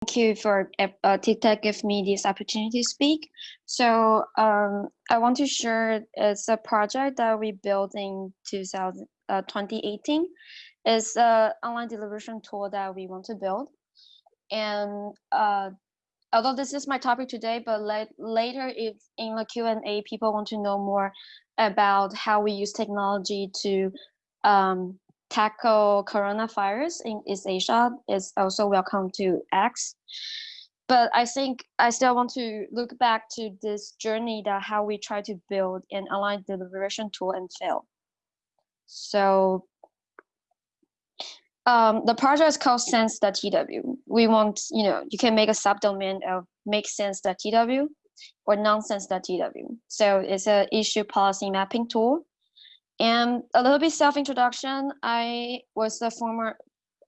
Thank you for uh, TICTeC give me this opportunity to speak. So um, I want to share it's a project that we built in 2000, uh, 2018. It's an online deliberation tool that we want to build. And uh, although this is my topic today, but later if in the Q&A people want to know more about how we use technology to um, tackle coronavirus in East Asia is also welcome to X. But I think I still want to look back to this journey that how we try to build an online deliberation tool and fail. So um, the project is called sense.tw. We want, you know, you can make a subdomain of make sense.tw or nonsense.tw. So it's an issue policy mapping tool and a little bit self-introduction, I was the former,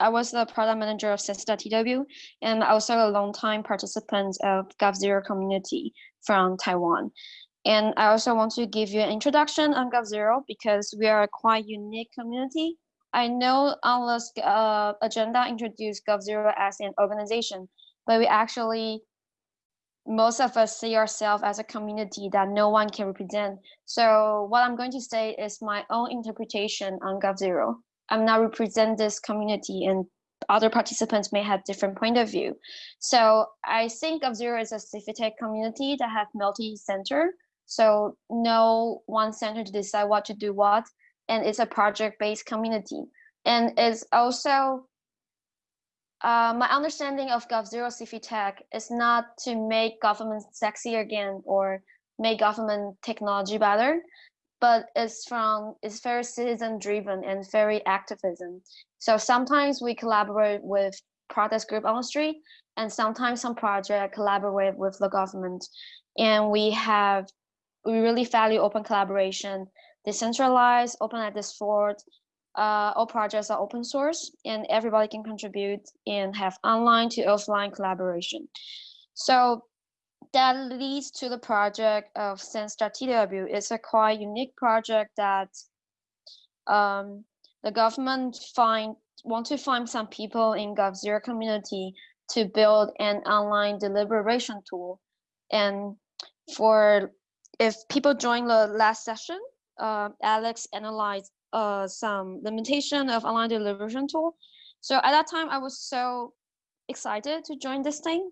I was the product manager of Sense.tw and also a long-time participant of GovZero community from Taiwan. And I also want to give you an introduction on GovZero because we are a quite unique community. I know the uh, agenda introduced GovZero as an organization, but we actually most of us see ourselves as a community that no one can represent. So what I'm going to say is my own interpretation on GovZero. I'm not represent this community and other participants may have different point of view. So I think GovZero is a civic tech community that have multi-center. So no one center to decide what to do what, and it's a project-based community. And it's also uh, my understanding of GovZero civic tech is not to make government sexy again or make government technology better, but it's from it's very citizen driven and very activism. So sometimes we collaborate with protest group on the street, and sometimes some project collaborate with the government, and we have we really value open collaboration, decentralized, open at this fort, uh, all projects are open source and everybody can contribute and have online to offline collaboration. So that leads to the project of Sense.tw. It's a quite unique project that um, the government find want to find some people in GovZero community to build an online deliberation tool. And for if people join the last session, uh, Alex analyzed uh, some limitation of online deliberation tool. So at that time, I was so excited to join this thing.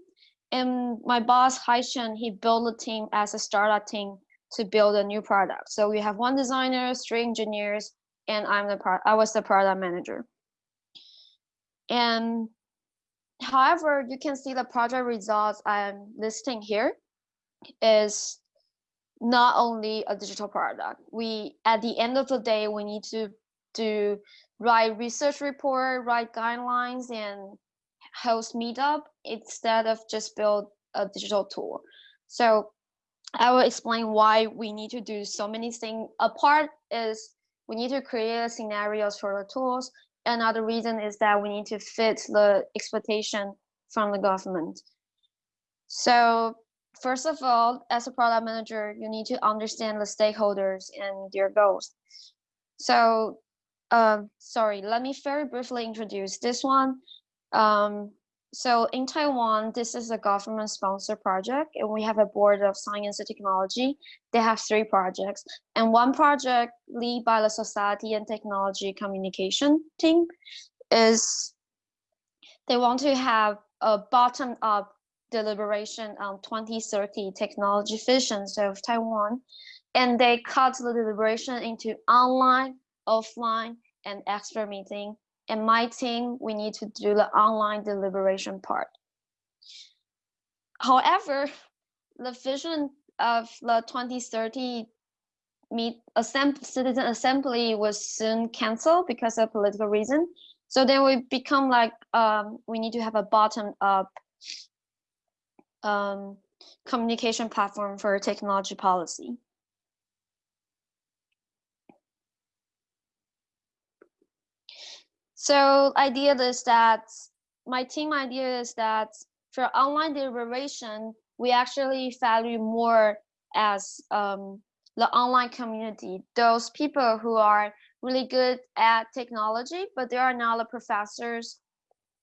And my boss, Haishen, he built a team as a startup team to build a new product. So we have one designer, three engineers, and I'm the pro I was the product manager. And however, you can see the project results I'm listing here is not only a digital product. We at the end of the day, we need to do write research report, write guidelines, and host meetup instead of just build a digital tool. So I will explain why we need to do so many things. A part is we need to create scenarios for the tools. Another reason is that we need to fit the expectation from the government. So first of all, as a product manager, you need to understand the stakeholders and their goals. So, um, sorry, let me very briefly introduce this one. Um, so in Taiwan, this is a government sponsored project and we have a board of science and technology. They have three projects and one project led by the society and technology communication team is they want to have a bottom up deliberation on 2030 technology visions of Taiwan, and they cut the deliberation into online, offline, and expert meeting. And my team, we need to do the online deliberation part. However, the vision of the 2030 meet assemb citizen assembly was soon canceled because of political reason. So then we become like um, we need to have a bottom up um, communication platform for technology policy. So idea is that my team idea is that for online deliberation, we actually value more as um, the online community, those people who are really good at technology, but they are not the professors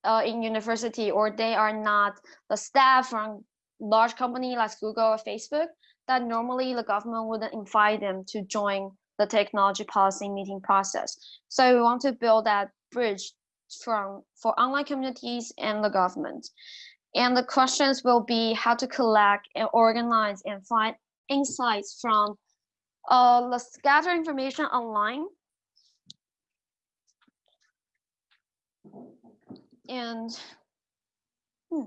uh, in university or they are not the staff from large company like Google or Facebook, that normally the government wouldn't invite them to join the technology policy meeting process. So we want to build that bridge from for online communities and the government. And the questions will be how to collect and organize and find insights from uh, the scattered information online. And hmm.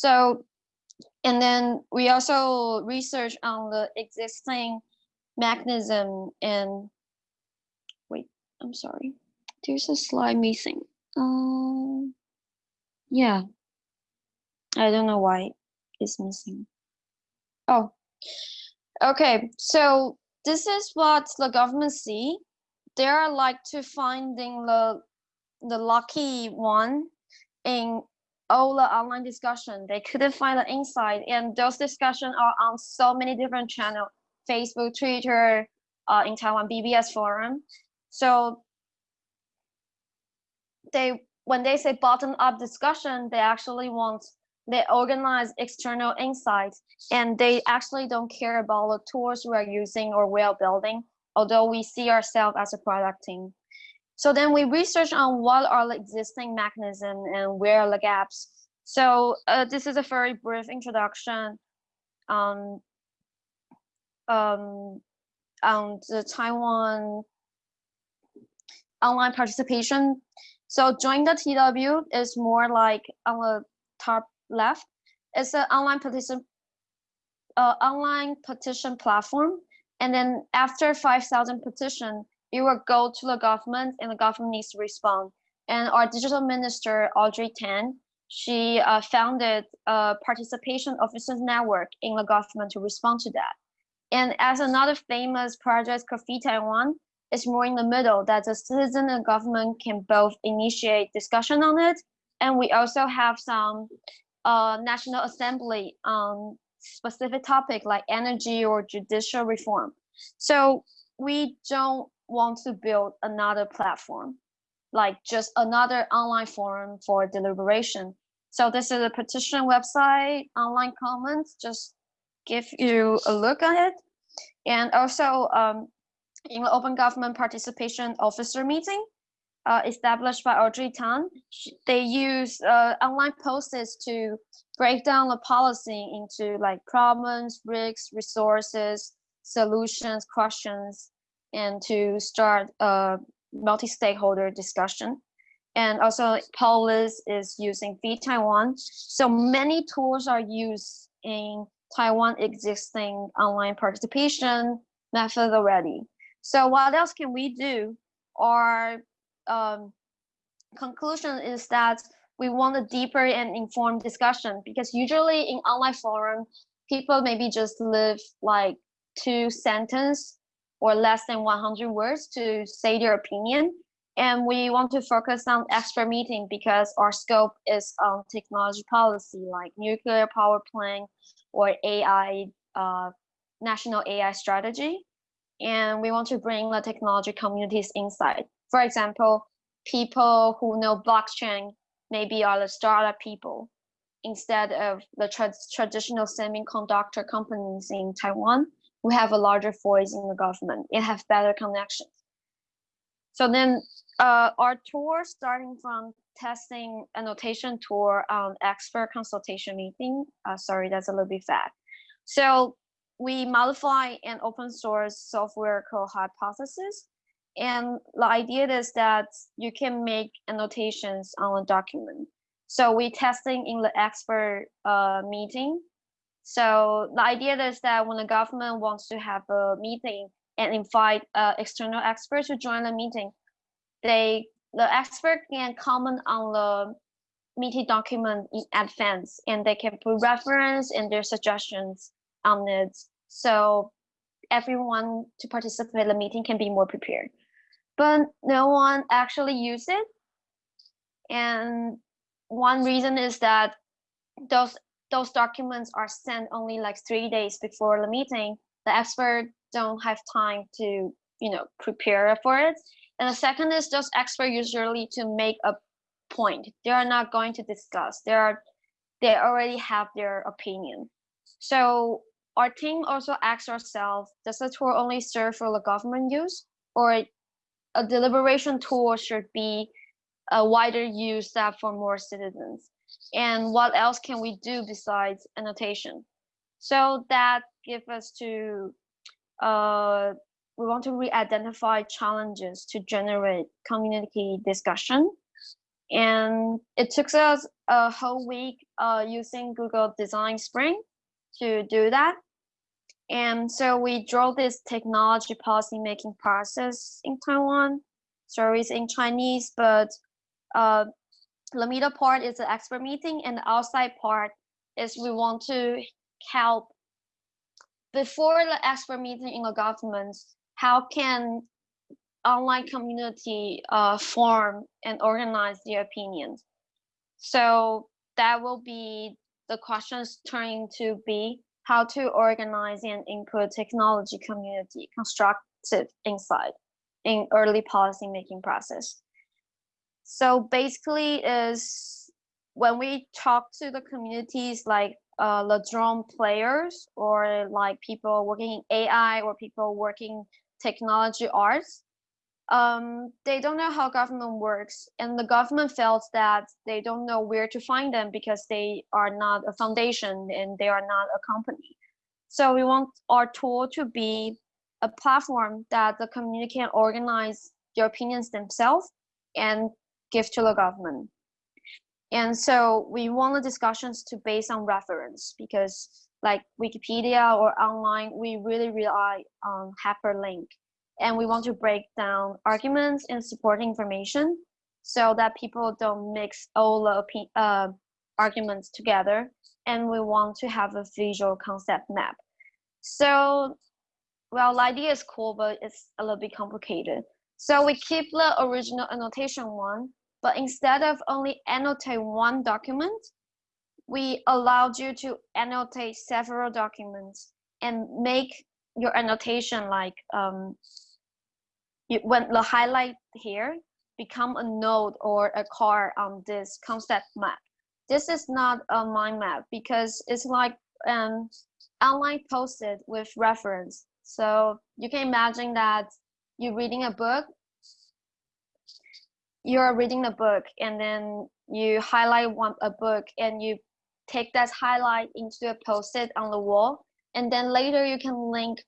So, and then we also research on the existing mechanism and wait, I'm sorry. There's a slide missing. Um, yeah, I don't know why it's missing. Oh, okay. So this is what the government see. They are like to finding the the lucky one in all the online discussion. They couldn't find the insight, and those discussions are on so many different channels: Facebook, Twitter, uh, in Taiwan BBS forum. So they when they say bottom up discussion, they actually want they organize external insights and they actually don't care about the tools we're using or we're building, although we see ourselves as a product team. So then we research on what are the existing mechanisms and where are the gaps. So uh, this is a very brief introduction on, um, on the Taiwan online participation so join the TW is more like on the top left. It's an online petition, uh, online petition platform. And then after 5,000 petition, it will go to the government and the government needs to respond. And our digital minister, Audrey Tang, she uh, founded a participation officers network in the government to respond to that. And as another famous project, Coffee Taiwan, is more in the middle that the citizen and government can both initiate discussion on it. And we also have some uh, National Assembly on specific topic like energy or judicial reform. So we don't want to build another platform, like just another online forum for deliberation. So this is a petition website, online comments, just give you a look at it. And also um, in the Open Government Participation Officer meeting uh, established by Audrey Tang, they use uh, online posts to break down the policy into like problems, risks, resources, solutions, questions, and to start a multi-stakeholder discussion. And also Polis is using vTaiwan. So many tools are used in Taiwan existing online participation method already. So what else can we do? Our um, conclusion is that we want a deeper and informed discussion because usually in online forum, people maybe just live like two sentence or less than 100 words to say their opinion. And we want to focus on expert meeting because our scope is on technology policy like nuclear power plant or AI, uh, national AI strategy and we want to bring the technology communities inside. For example, people who know blockchain maybe are the startup people instead of the tra traditional semiconductor companies in Taiwan who have a larger voice in the government and have better connections. So then uh, our tour starting from testing annotation tour on expert consultation meeting. Uh, sorry, that's a little bit fast. So we modify an open source software called Hypothesis. And the idea is that you can make annotations on a document. So we testing in the expert uh, meeting. So the idea is that when the government wants to have a meeting and invite uh, external experts to join the meeting, they the expert can comment on the meeting document in advance and they can put reference and their suggestions on it so everyone to participate in the meeting can be more prepared. But no one actually use it. And one reason is that those those documents are sent only like three days before the meeting. The expert don't have time to you know prepare for it. And the second is those experts usually to make a point. They are not going to discuss. They are they already have their opinion. So our team also asks ourselves, does the tool only serve for the government use or a deliberation tool should be a wider use that for more citizens? And what else can we do besides annotation? So that gives us to, uh, we want to re-identify challenges to generate community discussion. And it took us a whole week uh, using Google Design Sprint to do that. And so we draw this technology policy making process in Taiwan. Sorry, it's in Chinese, but uh, the middle part is the expert meeting and the outside part is we want to help before the expert meeting in the government, how can online community uh, form and organize their opinions? So that will be the questions turning to be how to organize and input technology community constructive insight in early policy making process. So basically is when we talk to the communities like uh, the drone players or like people working in AI or people working technology arts, um, they don't know how government works and the government felt that they don't know where to find them because they are not a foundation and they are not a company. So we want our tool to be a platform that the community can organize their opinions themselves and give to the government. And so we want the discussions to base on reference because like Wikipedia or online, we really rely on hyperlink. And we want to break down arguments and supporting information so that people don't mix all the uh, arguments together. And we want to have a visual concept map. So well the idea is cool but it's a little bit complicated. So we keep the original annotation one but instead of only annotate one document we allowed you to annotate several documents and make your annotation like um, when the highlight here become a node or a car on this concept map. This is not a mind map because it's like an online posted with reference. So you can imagine that you're reading a book, you're reading a book and then you highlight one a book and you take that highlight into a post-it on the wall and then later you can link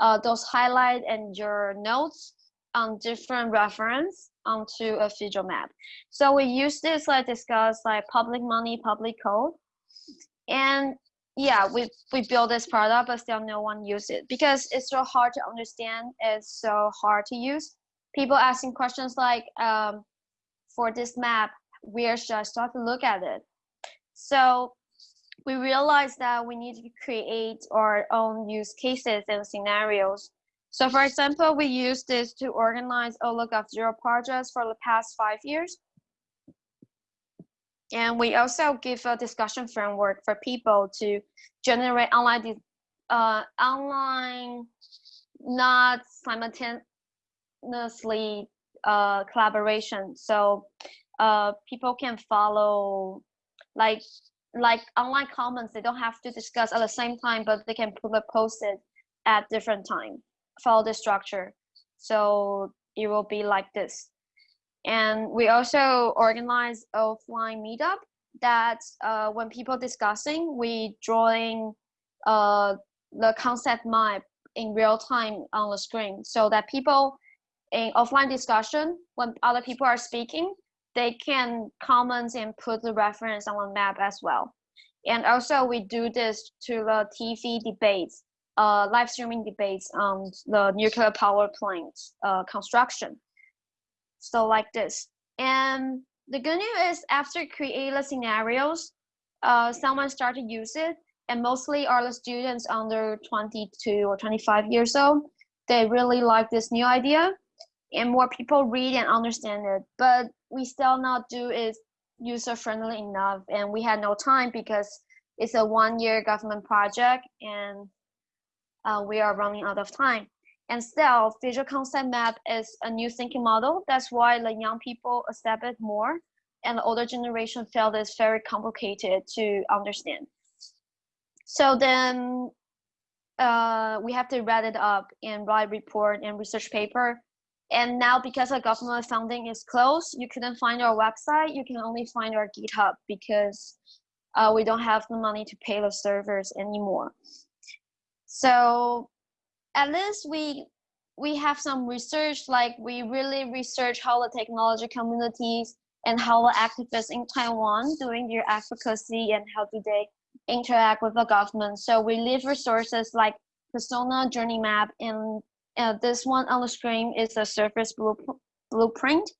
uh, those highlight and your notes on different reference onto a visual map. So we use this like discuss like public money, public code. And yeah, we, we build this product, but still no one use it because it's so hard to understand. It's so hard to use. People asking questions like, um, for this map, where should I start to look at it? So we realized that we need to create our own use cases and scenarios so for example, we use this to organize a look of Zero projects for the past five years. And we also give a discussion framework for people to generate online, uh, online, not simultaneously uh, collaboration. So uh, people can follow like like online comments. They don't have to discuss at the same time, but they can post it at different time follow the structure. So it will be like this. And we also organize offline meetup that uh, when people discussing, we drawing uh, the concept map in real time on the screen so that people in offline discussion, when other people are speaking, they can comment and put the reference on the map as well. And also we do this to the TV debates uh, live streaming debates on the nuclear power plant uh, construction. So like this. And the good news is after creating the scenarios, uh, someone started to use it and mostly are the students under 22 or 25 years old. They really like this new idea and more people read and understand it. But we still not do it user friendly enough and we had no time because it's a one year government project and uh, we are running out of time. And still, visual concept map is a new thinking model. That's why the young people accept it more. and the older generation felt it's very complicated to understand. So then uh, we have to read it up and write report and research paper. And now because the government funding is closed, you couldn't find our website. You can only find our GitHub because uh, we don't have the money to pay the servers anymore. So at least we we have some research, like we really research how the technology communities and how the activists in Taiwan doing their advocacy and how do they interact with the government. So we leave resources like persona journey map and uh, this one on the screen is a service blueprint.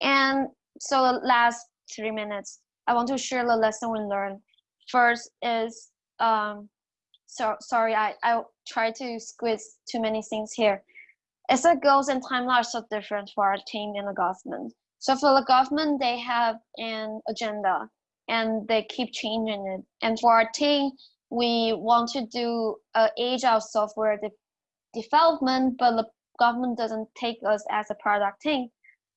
And so the last three minutes, I want to share the lesson we learned. First is, um, so sorry, I, I try to squeeze too many things here. As the goals and timeline are so different for our team and the government. So for the government, they have an agenda and they keep changing it. And for our team, we want to do uh, agile software de development, but the government doesn't take us as a product team.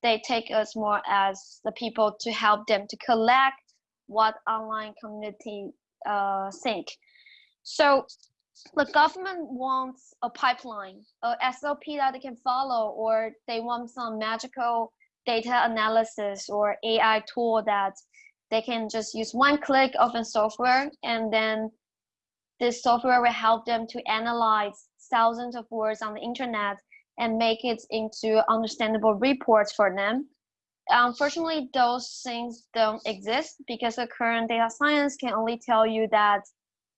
They take us more as the people to help them to collect what online community uh, think. So the government wants a pipeline, a SOP that they can follow, or they want some magical data analysis or AI tool that they can just use one click of a software and then this software will help them to analyze thousands of words on the internet and make it into understandable reports for them. Unfortunately, those things don't exist because the current data science can only tell you that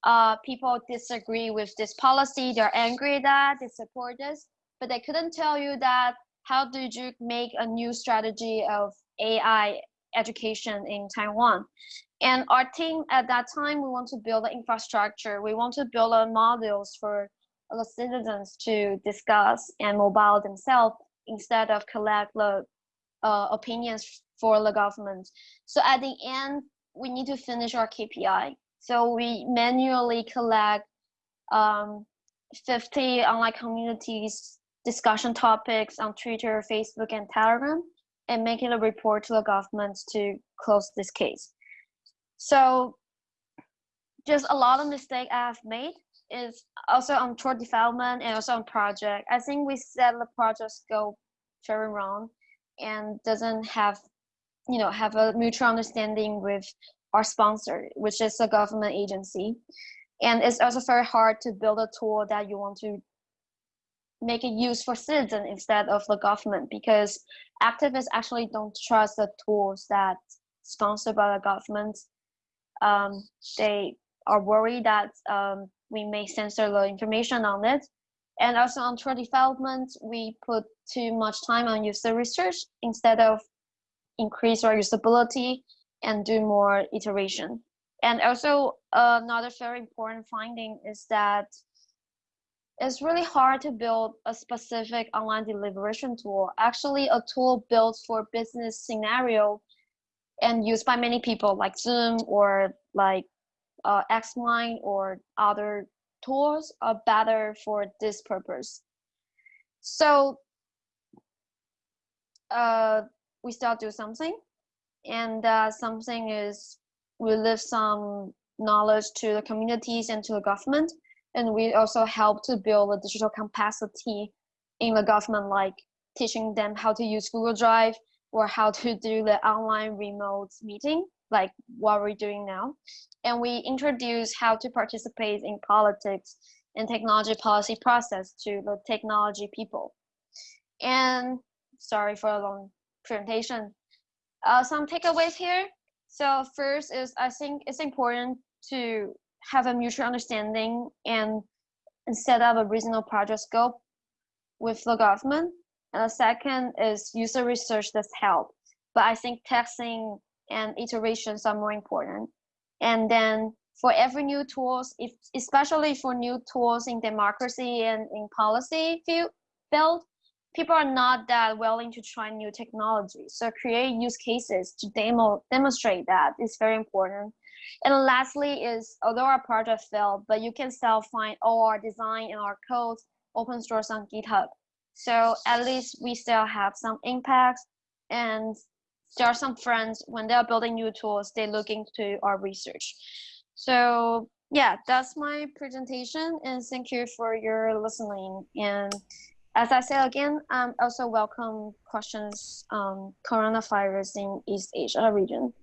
uh, people disagree with this policy, they're angry that they support this, but they couldn't tell you that how did you make a new strategy of AI education in Taiwan? And our team at that time, we want to build the infrastructure. We want to build a modules for the citizens to discuss and mobile themselves instead of collect the uh, opinions for the government. So at the end, we need to finish our KPI. So we manually collect um, 50 online communities discussion topics on Twitter, Facebook, and Telegram, and making a report to the government to close this case. So just a lot of mistake I've made is also on tour development and also on project. I think we set the project scope very wrong and doesn't have, you know, have a mutual understanding with our sponsor, which is a government agency. And it's also very hard to build a tool that you want to make it use for citizens instead of the government because activists actually don't trust the tools that sponsored by the government um, they are worried that um, we may censor the information on it. And also on tool development, we put too much time on user research instead of increase our usability and do more iteration. And also another very important finding is that it's really hard to build a specific online deliberation tool. Actually, a tool built for business scenario and used by many people like Zoom or like uh, Xmind or other tools are better for this purpose. So uh, we still do something and uh, something is we leave some knowledge to the communities and to the government and we also help to build a digital capacity in the government like teaching them how to use Google Drive or how to do the online remote meeting, like what we're doing now. And we introduce how to participate in politics and technology policy process to the technology people. And sorry for a long presentation. Uh, some takeaways here. So first is I think it's important to have a mutual understanding and, and set up a reasonable project scope with the government and the second is user research does help, but I think testing and iterations are more important. And then for every new tools, if, especially for new tools in democracy and in policy field, field, people are not that willing to try new technology. So create use cases to demo demonstrate that is very important. And lastly is, although our project failed, but you can still find all our design and our code open source on GitHub. So at least we still have some impact. And there are some friends when they are building new tools, they look into our research. So yeah, that's my presentation and thank you for your listening. And as I say again, I um, also welcome questions um, coronavirus in East Asia region.